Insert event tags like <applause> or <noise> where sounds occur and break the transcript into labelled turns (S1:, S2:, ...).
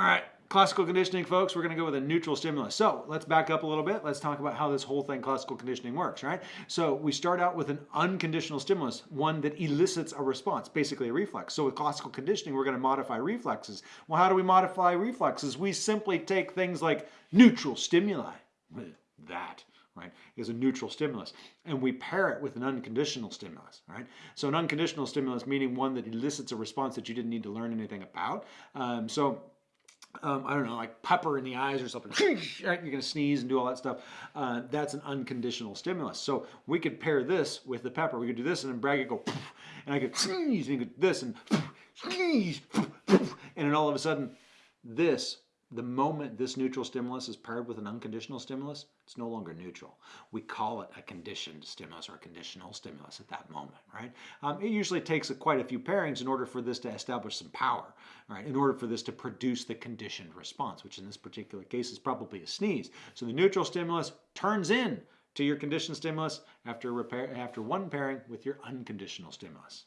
S1: All right, classical conditioning, folks, we're going to go with a neutral stimulus. So let's back up a little bit. Let's talk about how this whole thing, classical conditioning, works, right? So we start out with an unconditional stimulus, one that elicits a response, basically a reflex. So with classical conditioning, we're going to modify reflexes. Well, how do we modify reflexes? We simply take things like neutral stimuli, that, right, is a neutral stimulus. And we pair it with an unconditional stimulus, right? So an unconditional stimulus meaning one that elicits a response that you didn't need to learn anything about. Um, so um, I don't know, like pepper in the eyes or something, <laughs> you're going to sneeze and do all that stuff. Uh, that's an unconditional stimulus. So we could pair this with the pepper. We could do this and then Bragg could go, <laughs> and I could sneeze, and he could this and <laughs> sneeze, and then all of a sudden, this the moment this neutral stimulus is paired with an unconditional stimulus, it's no longer neutral. We call it a conditioned stimulus or a conditional stimulus at that moment, right? Um, it usually takes a, quite a few pairings in order for this to establish some power, right? In order for this to produce the conditioned response, which in this particular case is probably a sneeze. So the neutral stimulus turns in to your conditioned stimulus after, repair, after one pairing with your unconditional stimulus.